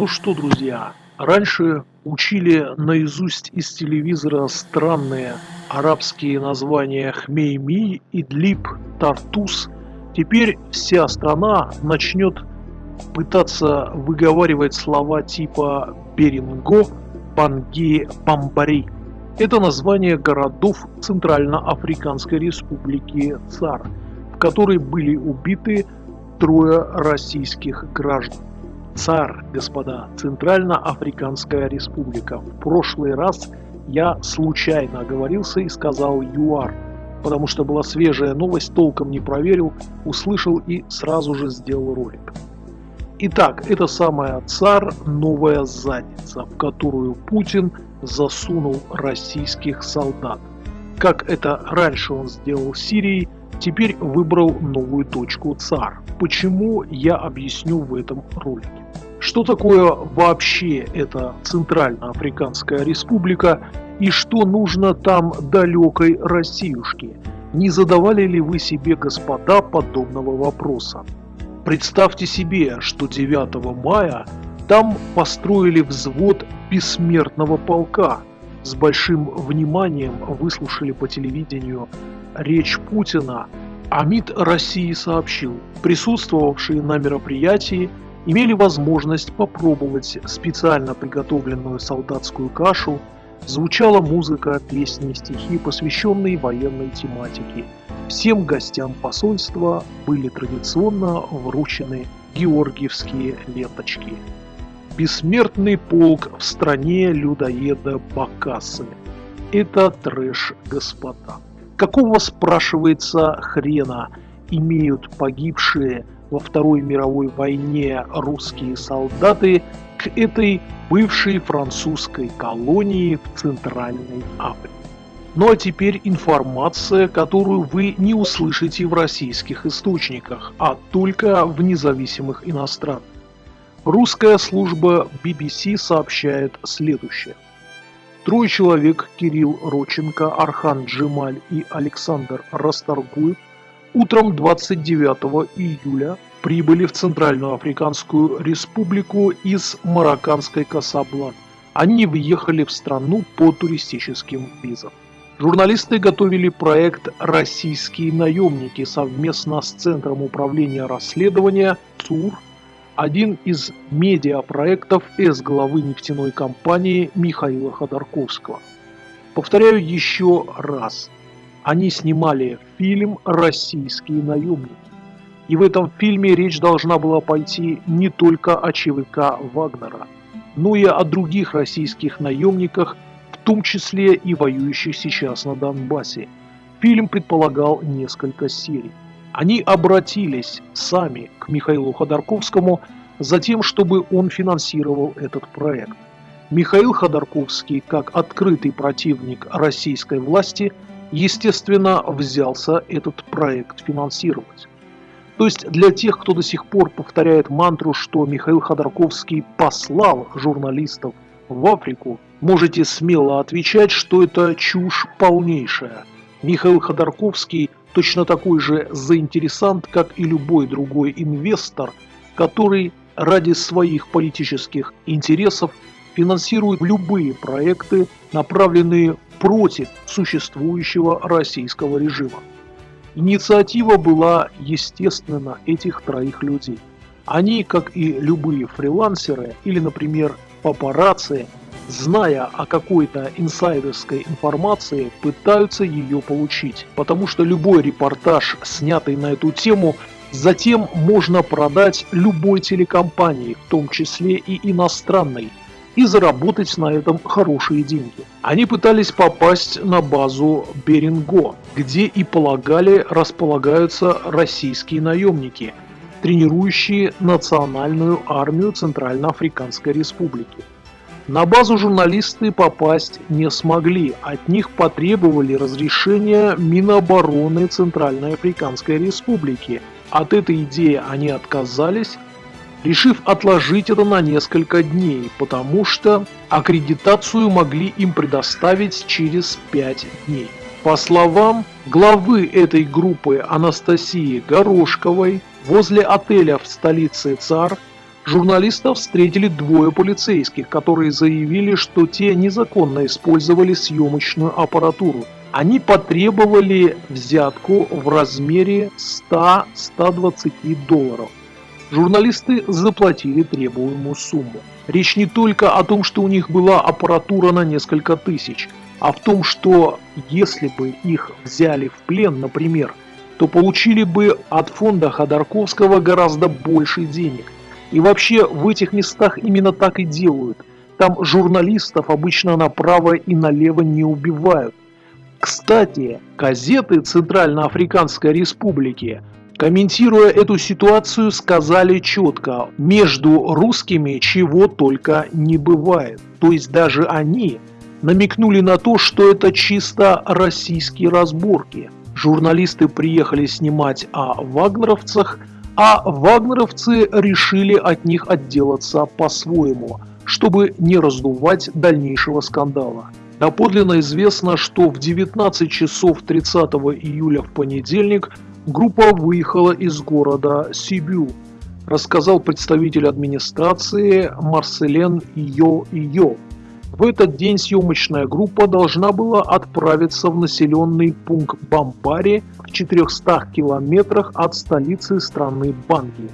Ну что, друзья, раньше учили наизусть из телевизора странные арабские названия Хмейми, Идлиб, Тартус. Теперь вся страна начнет пытаться выговаривать слова типа Беринго, Банги, Бамбари. Это название городов Центральноафриканской республики ЦАР, в которой были убиты трое российских граждан. ЦАР, господа, Центральноафриканская республика. В прошлый раз я случайно оговорился и сказал ЮАР, потому что была свежая новость, толком не проверил, услышал и сразу же сделал ролик. Итак, это самая ЦАР новая задница, в которую Путин засунул российских солдат. Как это раньше он сделал Сирии, теперь выбрал новую точку ЦАР. Почему, я объясню в этом ролике. Что такое вообще эта Центральноафриканская республика и что нужно там далекой Россиюшке? Не задавали ли вы себе, господа, подобного вопроса? Представьте себе, что 9 мая там построили взвод бессмертного полка. С большим вниманием выслушали по телевидению речь Путина, а МИД России сообщил, присутствовавшие на мероприятии имели возможность попробовать специально приготовленную солдатскую кашу, звучала музыка, песни, стихи, посвященные военной тематике. Всем гостям посольства были традиционно вручены георгиевские ленточки. Бессмертный полк в стране людоеда Бакасы. Это трэш, господа. Какого, спрашивается, хрена имеют погибшие во Второй мировой войне русские солдаты к этой бывшей французской колонии в Центральной Африке. Ну а теперь информация, которую вы не услышите в российских источниках, а только в независимых иностранных. Русская служба BBC сообщает следующее. Трое человек, Кирилл Роченко, Архан Джемаль и Александр Расторгуев, утром 29 июля прибыли в Центральную Африканскую Республику из марокканской Касаблан. Они въехали в страну по туристическим визам. Журналисты готовили проект «Российские наемники» совместно с Центром управления расследования ЦУР, один из медиапроектов эс-главы нефтяной компании Михаила Ходорковского. Повторяю еще раз, они снимали фильм «Российские наемники». И в этом фильме речь должна была пойти не только о ЧВК Вагнера, но и о других российских наемниках, в том числе и воюющих сейчас на Донбассе. Фильм предполагал несколько серий. Они обратились сами к Михаилу Ходорковскому за тем, чтобы он финансировал этот проект. Михаил Ходорковский, как открытый противник российской власти, естественно, взялся этот проект финансировать. То есть для тех, кто до сих пор повторяет мантру, что Михаил Ходорковский послал журналистов в Африку, можете смело отвечать, что это чушь полнейшая. Михаил Ходорковский точно такой же заинтересант, как и любой другой инвестор, который ради своих политических интересов финансирует любые проекты, направленные против существующего российского режима. Инициатива была, естественно, этих троих людей. Они, как и любые фрилансеры или, например, папарацци, зная о какой-то инсайдерской информации, пытаются ее получить. Потому что любой репортаж, снятый на эту тему, затем можно продать любой телекомпании, в том числе и иностранной, и заработать на этом хорошие деньги. Они пытались попасть на базу Беринго, где и полагали располагаются российские наемники, тренирующие национальную армию Центральноафриканской Республики. На базу журналисты попасть не смогли, от них потребовали разрешения Минобороны Центральной Африканской Республики. От этой идеи они отказались, решив отложить это на несколько дней, потому что аккредитацию могли им предоставить через 5 дней. По словам главы этой группы Анастасии Горошковой, возле отеля в столице ЦАР Журналистов встретили двое полицейских, которые заявили, что те незаконно использовали съемочную аппаратуру. Они потребовали взятку в размере 100-120 долларов. Журналисты заплатили требуемую сумму. Речь не только о том, что у них была аппаратура на несколько тысяч, а в том, что если бы их взяли в плен, например, то получили бы от фонда Ходорковского гораздо больше денег. И вообще в этих местах именно так и делают. Там журналистов обычно направо и налево не убивают. Кстати, газеты Центральноафриканской Республики Комментируя эту ситуацию, сказали четко, между русскими чего только не бывает. То есть даже они намекнули на то, что это чисто российские разборки. Журналисты приехали снимать о вагнеровцах, а вагнеровцы решили от них отделаться по-своему, чтобы не раздувать дальнейшего скандала. Доподлинно известно, что в 19 часов 30 июля в понедельник – Группа выехала из города Сибю, рассказал представитель администрации Марселен Йо-Йо. В этот день съемочная группа должна была отправиться в населенный пункт Бамбари в 400 километрах от столицы страны Банги.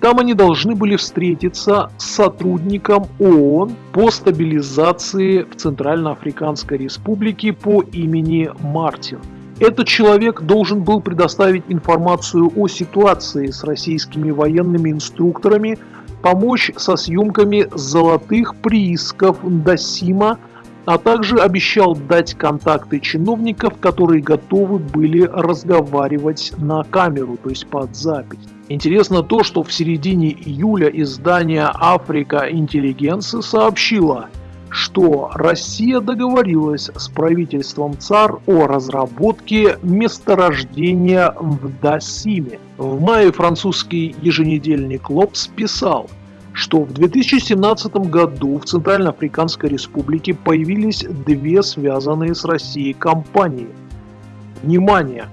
Там они должны были встретиться с сотрудником ООН по стабилизации в Центральноафриканской Республике по имени Мартин. Этот человек должен был предоставить информацию о ситуации с российскими военными инструкторами, помочь со съемками золотых приисков Досима, а также обещал дать контакты чиновников, которые готовы были разговаривать на камеру, то есть под запись. Интересно то, что в середине июля издание «Африка Интеллигенция» сообщило – что Россия договорилась с правительством ЦАР о разработке месторождения в Дасиме. В мае французский еженедельник «Лобс» писал, что в 2017 году в Центральноафриканской Республике появились две связанные с Россией компании. Внимание!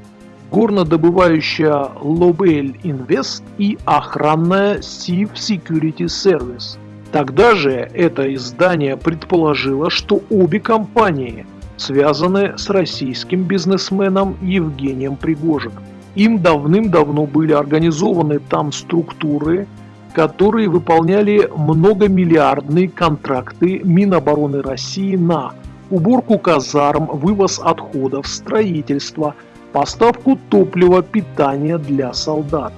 Горнодобывающая Lobel Invest и охранная Siv Security Service – Тогда же это издание предположило, что обе компании связаны с российским бизнесменом Евгением Пригожиным. Им давным-давно были организованы там структуры, которые выполняли многомиллиардные контракты Минобороны России на уборку казарм, вывоз отходов, строительство, поставку топлива, питания для солдат.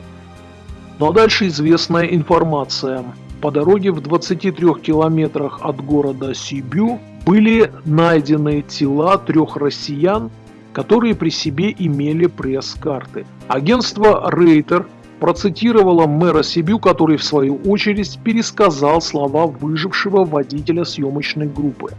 Но дальше известная информация – по дороге в 23 километрах от города Сибю были найдены тела трех россиян, которые при себе имели пресс-карты. Агентство Рейтер процитировало мэра Сибю, который в свою очередь пересказал слова выжившего водителя съемочной группы.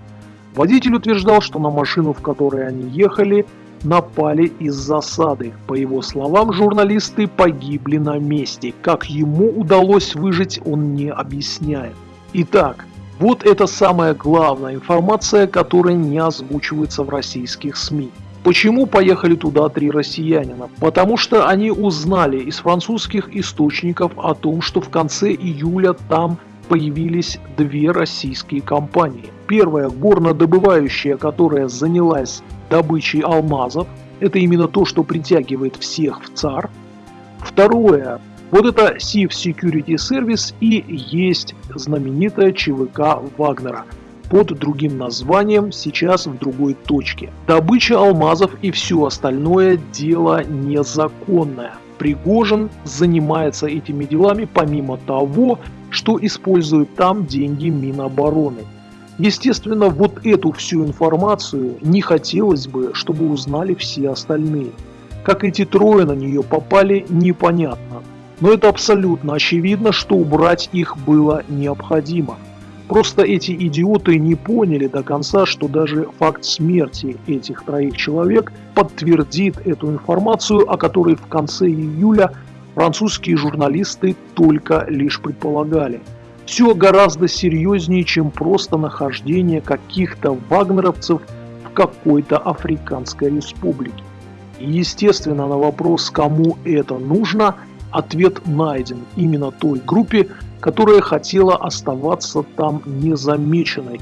Водитель утверждал, что на машину, в которой они ехали, напали из засады. По его словам, журналисты погибли на месте. Как ему удалось выжить, он не объясняет. Итак, вот это самая главная информация, которая не озвучивается в российских СМИ. Почему поехали туда три россиянина? Потому что они узнали из французских источников о том, что в конце июля там появились две российские компании. Первая горнодобывающая, которая занялась добычей алмазов. Это именно то, что притягивает всех в ЦАР. Второе. Вот это SIF Security Service и есть знаменитая ЧВК Вагнера под другим названием, сейчас в другой точке. Добыча алмазов и все остальное дело незаконное. Пригожин занимается этими делами помимо того, что использует там деньги Минобороны. Естественно, вот эту всю информацию не хотелось бы, чтобы узнали все остальные. Как эти трое на нее попали, непонятно. Но это абсолютно очевидно, что убрать их было необходимо. Просто эти идиоты не поняли до конца, что даже факт смерти этих троих человек подтвердит эту информацию, о которой в конце июля французские журналисты только лишь предполагали – все гораздо серьезнее, чем просто нахождение каких-то вагнеровцев в какой-то африканской республике. И естественно на вопрос, кому это нужно, ответ найден именно той группе, которая хотела оставаться там незамеченной.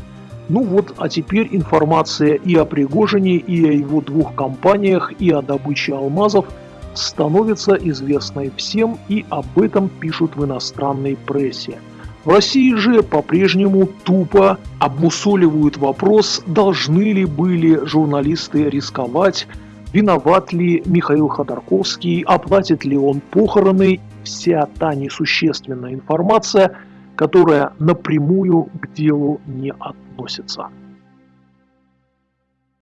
Ну вот, а теперь информация и о Пригожине, и о его двух компаниях, и о добыче алмазов становится известной всем, и об этом пишут в иностранной прессе. В России же по-прежнему тупо обмусоливают вопрос, должны ли были журналисты рисковать, виноват ли Михаил Ходорковский, оплатит ли он похороны, вся та несущественная информация, которая напрямую к делу не относится.